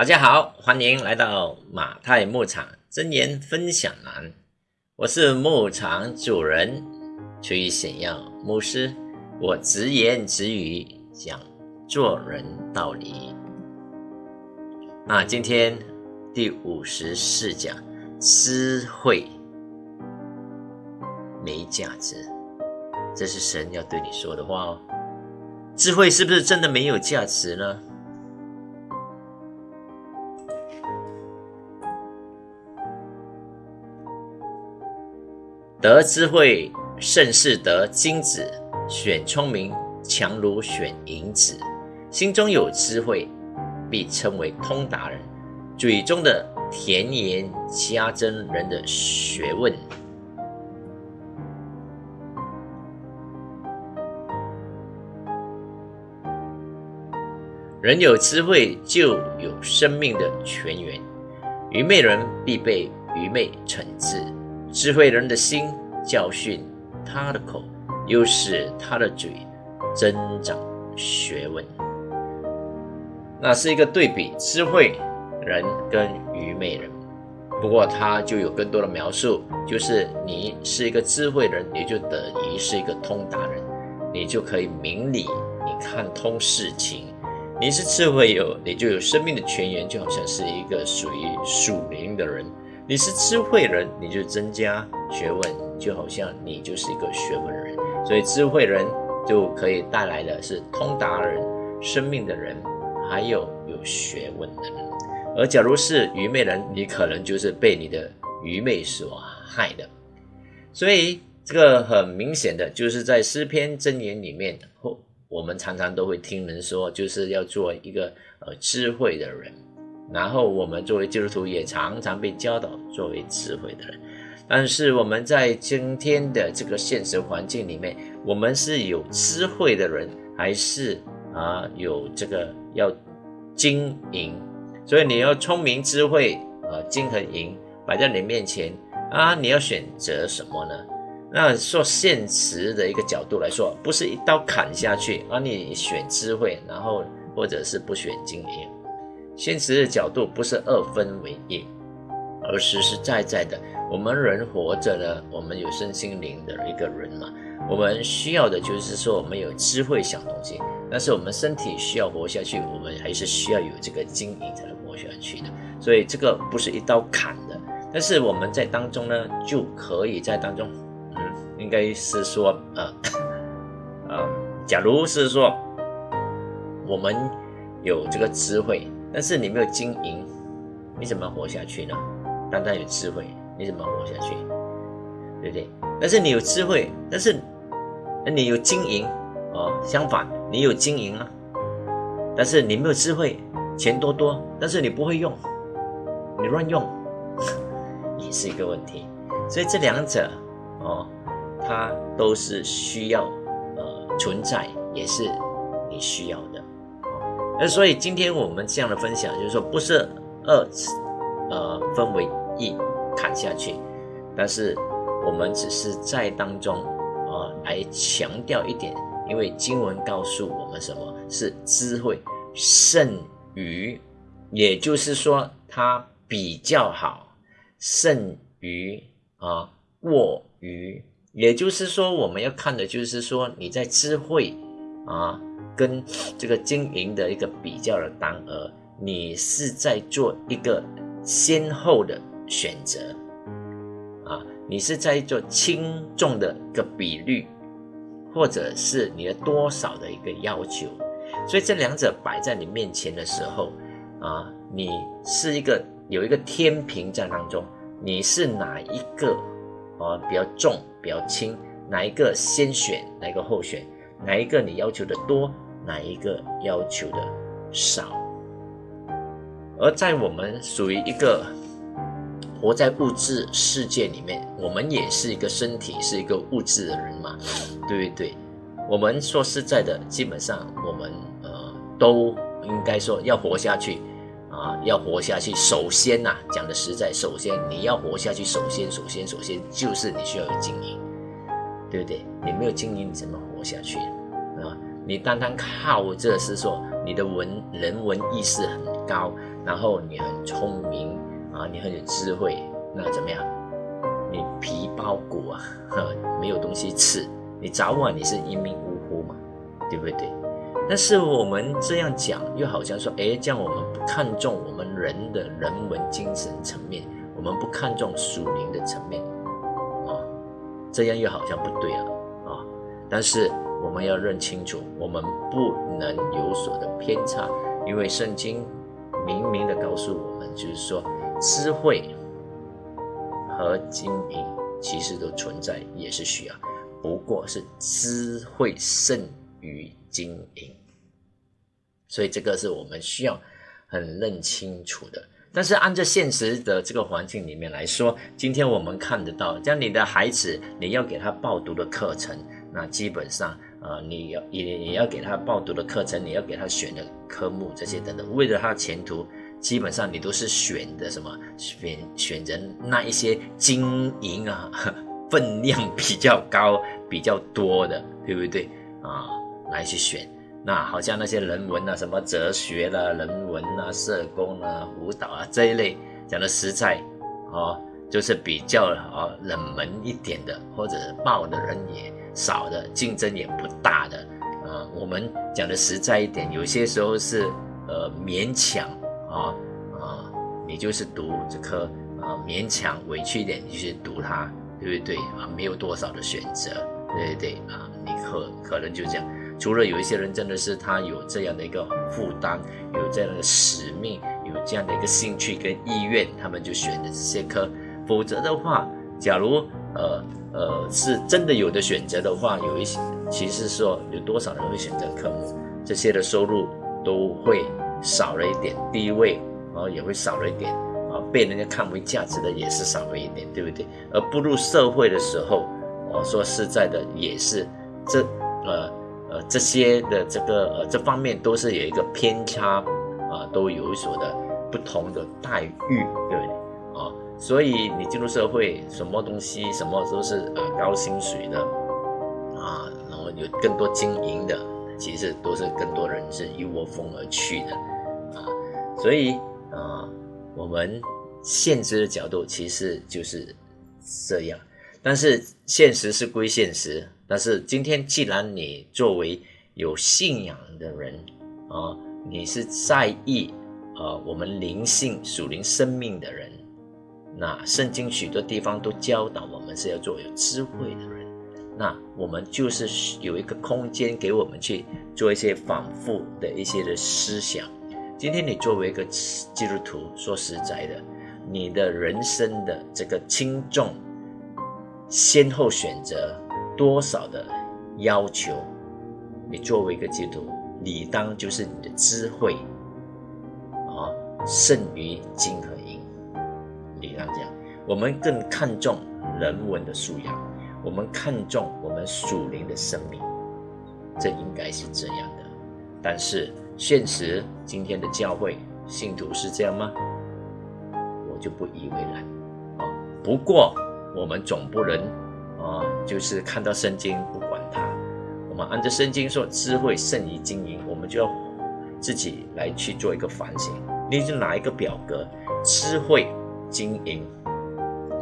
大家好，欢迎来到马太牧场真言分享栏。我是牧场主人崔显耀牧师，我直言直语讲做人道理。那今天第五十四讲，智慧没价值，这是神要对你说的话哦。智慧是不是真的没有价值呢？得智慧胜似得金子，选聪明强如选银子。心中有智慧，必称为通达人；嘴中的甜言加增人的学问。人有智慧，就有生命的泉源。愚昧人必被愚昧惩治。智慧人的心教训他的口，又使他的嘴增长学问。那是一个对比，智慧人跟愚昧人。不过他就有更多的描述，就是你是一个智慧人，你就等于是一个通达人，你就可以明理，你看通事情。你是智慧有，你就有生命的泉源，就好像是一个属于属灵的人。你是智慧人，你就增加学问，就好像你就是一个学问人。所以智慧人就可以带来的是通达人、生命的人，还有有学问的人。而假如是愚昧人，你可能就是被你的愚昧所害的。所以这个很明显的就是在诗篇箴言里面，我们常常都会听人说，就是要做一个呃智慧的人。然后我们作为基督徒也常常被教导作为智慧的人，但是我们在今天的这个现实环境里面，我们是有智慧的人，还是啊有这个要经营？所以你要聪明、智慧啊，金和银摆在你面前啊，你要选择什么呢？那说现实的一个角度来说，不是一刀砍下去啊，你选智慧，然后或者是不选经营。现实的角度不是二分为一，而实实在在的，我们人活着呢，我们有身心灵的一个人嘛，我们需要的就是说，我们有智慧想东西，但是我们身体需要活下去，我们还是需要有这个经营才能活下去的。所以这个不是一刀砍的，但是我们在当中呢，就可以在当中，嗯，应该是说，呃，呃，假如是说我们有这个智慧。但是你没有经营，你怎么活下去呢？单单有智慧，你怎么活下去？对不对？但是你有智慧，但是你有经营哦。相反，你有经营啊，但是你没有智慧，钱多多，但是你不会用，你乱用，也是一个问题。所以这两者哦，它都是需要呃存在，也是你需要。那所以今天我们这样的分享，就是说不是二，呃，分为一砍下去，但是我们只是在当中啊来强调一点，因为经文告诉我们什么是智慧胜于，也就是说它比较好，胜于啊过于，也就是说我们要看的就是说你在智慧啊。跟这个经营的一个比较的单额，你是在做一个先后的选择啊，你是在做轻重的一个比率，或者是你的多少的一个要求，所以这两者摆在你面前的时候啊，你是一个有一个天平在当中，你是哪一个啊比较重比较轻，哪一个先选，哪一个后选，哪一个你要求的多？哪一个要求的少？而在我们属于一个活在物质世界里面，我们也是一个身体，是一个物质的人嘛，对不对？我们说实在的，基本上我们呃都应该说要活下去啊，要活下去。首先呐，讲的实在，首先你要活下去，首先首先首先就是你需要有经营，对不对？你没有经营，你怎么活下去啊？你单单靠这是说你的文人文意识很高，然后你很聪明啊，你很有智慧，那怎么样？你皮包骨啊，没有东西吃，你早晚你是一命呜呼嘛，对不对？但是我们这样讲，又好像说，哎，这样我们不看重我们人的人文精神层面，我们不看重属灵的层面，啊，这样又好像不对了啊。但是我们要认清楚，我们不能有所的偏差，因为圣经明明的告诉我们，就是说智慧。和经营其实都存在，也是需要，不过是智慧胜于经营，所以这个是我们需要很认清楚的。但是按照现实的这个环境里面来说，今天我们看得到，像你的孩子，你要给他报读的课程，那基本上，啊，你要也也要给他报读的课程，你要给他选的科目这些等等，为了他前途。基本上你都是选的什么选选择那一些经营啊分量比较高比较多的，对不对啊？来去选，那好像那些人文啊，什么哲学啦、人文啊、社工啊、舞蹈啊这一类，讲的实在啊，就是比较啊冷门一点的，或者报的人也少的，竞争也不大的啊。我们讲的实在一点，有些时候是呃勉强。啊啊，你就是读这科啊，勉强委屈一点你去读它，对不对啊？没有多少的选择，对对啊，你可可能就这样。除了有一些人真的是他有这样的一个负担，有这样的使命，有这样的一个兴趣跟意愿，他们就选的这些科。否则的话，假如呃呃是真的有的选择的话，有一些其实说有多少人会选择科目，这些的收入都会。少了一点地位，然后也会少了一点啊，被人家看为价值的也是少了一点，对不对？而步入社会的时候，我说实在的，也是这呃呃这些的这个呃这方面都是有一个偏差啊，都有所的不同的待遇，对不对？所以你进入社会，什么东西什么都是呃高薪水的啊，然后有更多经营的。其实都是更多人是一窝蜂而去的，啊，所以啊，我们现实的角度其实就是这样。但是现实是归现实，但是今天既然你作为有信仰的人啊，你是在意啊我们灵性属灵生命的人，那圣经许多地方都教导我们是要做有智慧的人。那我们就是有一个空间给我们去做一些反复的一些的思想。今天你作为一个基督徒，说实在的，你的人生的这个轻重、先后选择多少的要求，你作为一个基督徒，理当就是你的智慧啊胜于金和银。理当这样，我们更看重人文的素养。我们看重我们属灵的生命，这应该是这样的。但是现实今天的教会信徒是这样吗？我就不以为然啊。不过我们总不能啊，就是看到圣经不管它。我们按照圣经说，智慧胜于经营，我们就要自己来去做一个反省。你就拿一个表格，智慧经营，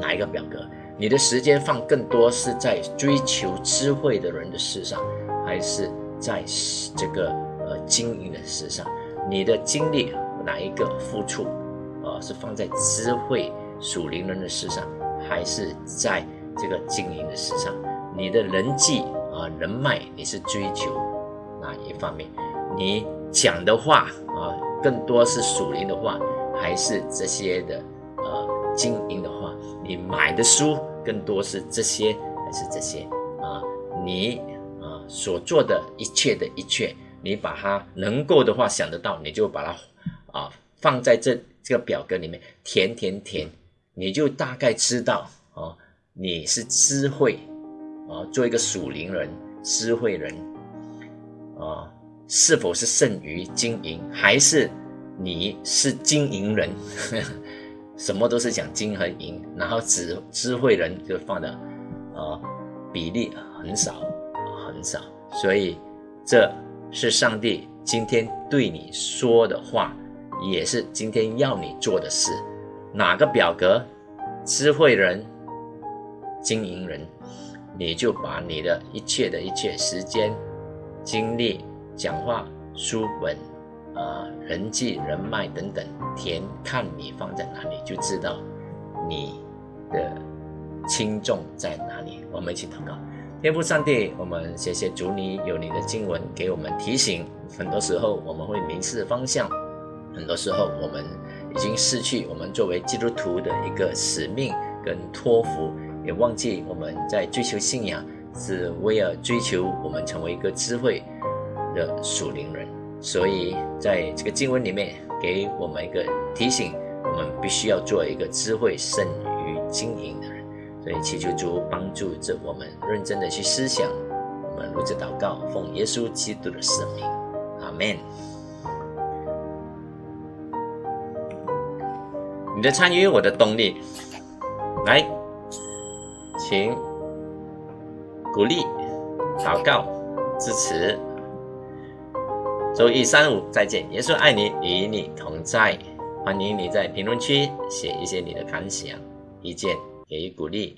哪一个表格？你的时间放更多是在追求智慧的人的事上，还是在这个呃经营的事上？你的精力哪一个付出，呃是放在智慧属灵人的事上，还是在这个经营的事上？你的人际啊人脉你是追求哪一方面？你讲的话啊更多是属灵的话，还是这些的经营的话？你买的书？更多是这些还是这些啊？你啊所做的一切的一切，你把它能够的话想得到，你就把它啊放在这这个表格里面填填填，你就大概知道啊你是智慧啊，做一个属灵人、智慧人啊，是否是胜于经营，还是你是经营人？什么都是讲金和银，然后智智慧人就放的，呃，比例很少很少，所以这是上帝今天对你说的话，也是今天要你做的事。哪个表格，智慧人、经营人，你就把你的一切的一切时间、精力、讲话、书本、啊人际、人脉等等填，看你放在哪里，就知道你的轻重在哪里。我们一起祷告。天父上帝，我们谢谢主，你有你的经文给我们提醒。很多时候我们会迷失方向，很多时候我们已经失去我们作为基督徒的一个使命跟托付，也忘记我们在追求信仰是为了追求我们成为一个智慧的属灵人。所以在这个经文里面给我们一个提醒，我们必须要做一个智慧胜于经营的人。所以祈求主帮助着我们认真的去思想，我们如此祷告，奉耶稣基督的圣名，阿门。你的参与，我的动力，来，请鼓励、祷告、支持。周一、三、五再见，耶稣爱你，与你同在。欢迎你在评论区写一些你的感想、意见。给予鼓励。